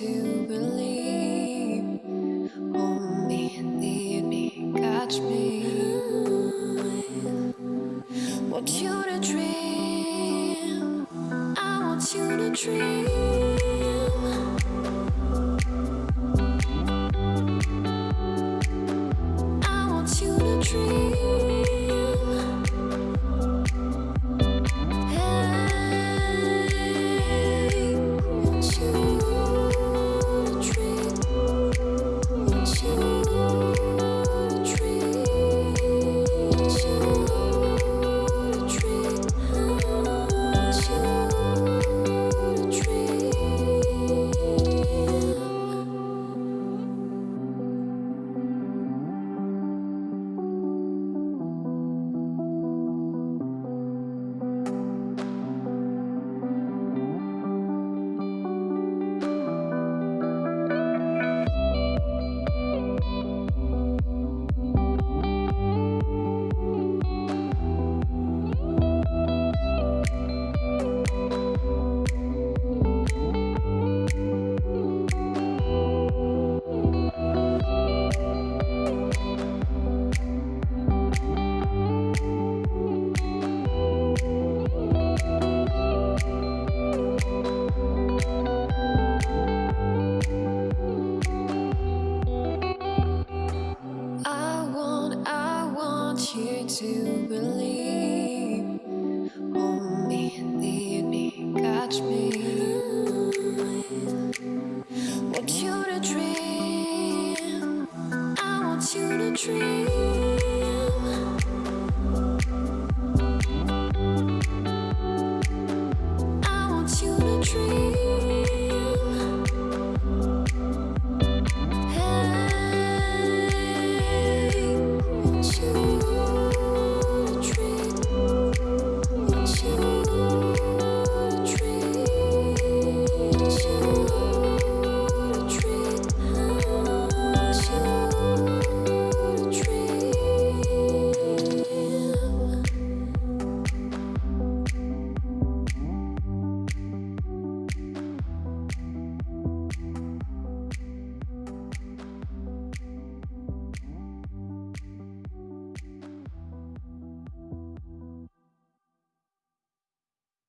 to believe. Hold me, need me, catch me. Want you to dream. I want you to dream. Want you to believe. Hold me, lead me, catch me. Want you to dream. I want you to dream. I want you to dream.